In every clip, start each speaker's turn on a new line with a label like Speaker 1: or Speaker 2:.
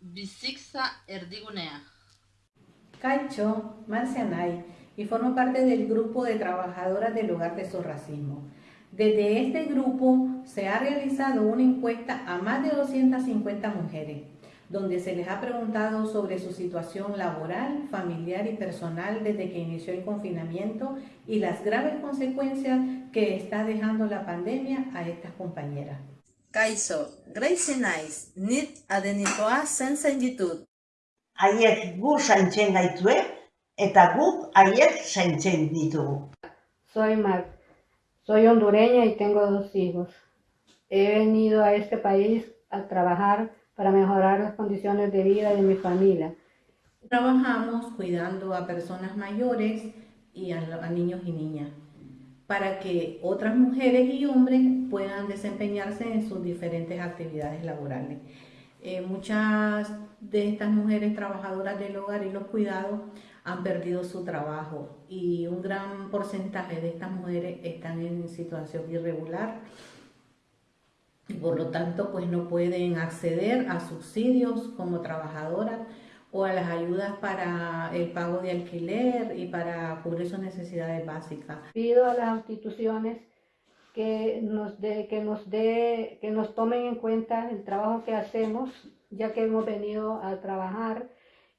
Speaker 1: bizitza erdigunea.
Speaker 2: Caicho Marcianay y formo parte del grupo de trabajadoras del hogar de racismo. Desde este grupo se ha realizado una encuesta a más de 250 mujeres, donde se les ha preguntado sobre su situación laboral, familiar y personal desde que inició el confinamiento y las graves consecuencias que está dejando la pandemia a estas compañeras.
Speaker 1: Kaizo, Grace Nice, nit adenikoa zenzainditud.
Speaker 3: Haiek gu zaintzen gaitue eta guk haiek zaintzen ditugu.
Speaker 4: Soy Mar, soy hondureña y tengo dos hijos. He venido a este país a trabajar para mejorar las condiciones de vida de mi familia.
Speaker 2: Trabajamos cuidando a personas mayores y a, a niños y niñas para que otras mujeres y hombres puedan desempeñarse en sus diferentes actividades laborales. Eh, muchas de estas mujeres trabajadoras del hogar y los cuidados han perdido su trabajo y un gran porcentaje de estas mujeres están en situación irregular y por lo tanto pues no pueden acceder a subsidios como trabajadoras o a las ayudas para el pago de alquiler y para cubrir sus necesidades básicas.
Speaker 4: Pido a las instituciones que nos, de, que, nos de, que nos tomen en cuenta el trabajo que hacemos, ya que hemos venido a trabajar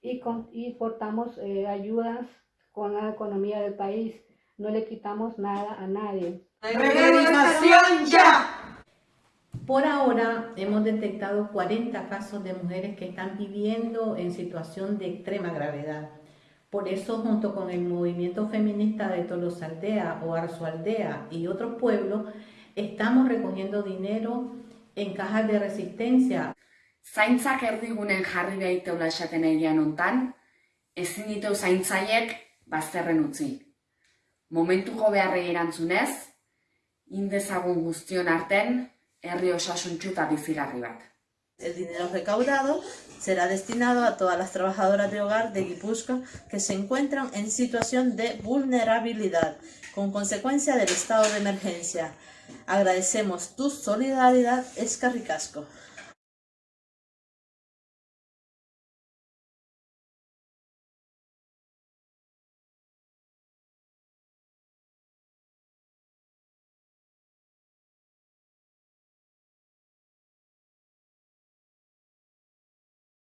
Speaker 4: y, con, y portamos eh, ayudas con la economía del país. No le quitamos nada a nadie.
Speaker 3: ya!
Speaker 2: Por ahora hemos detectado 40 casos de mujeres que están viviendo en situación de extrema gravedad. Por eso, junto con el movimiento feminista de Tolosaldea o Arzualdea y otros pueblos, estamos recogiendo dinero en cajas de resistencia.
Speaker 5: Zaintzak erdigunen jarri behiteula esaten egian ontan, ezin ditu zaintzaiek bazterren utzi. Momentuko beharrei erantzunez, indezagun guztion arten, herri eta bizigarri.
Speaker 1: El dinero recaudado será destinado a todas las trabajadoras de hogar de Guipúzcoa que se encuentran en situación de vulnerabilidad con consecuencia del estado de emergencia. Agradecemos tu solidaridad, Escarricasco.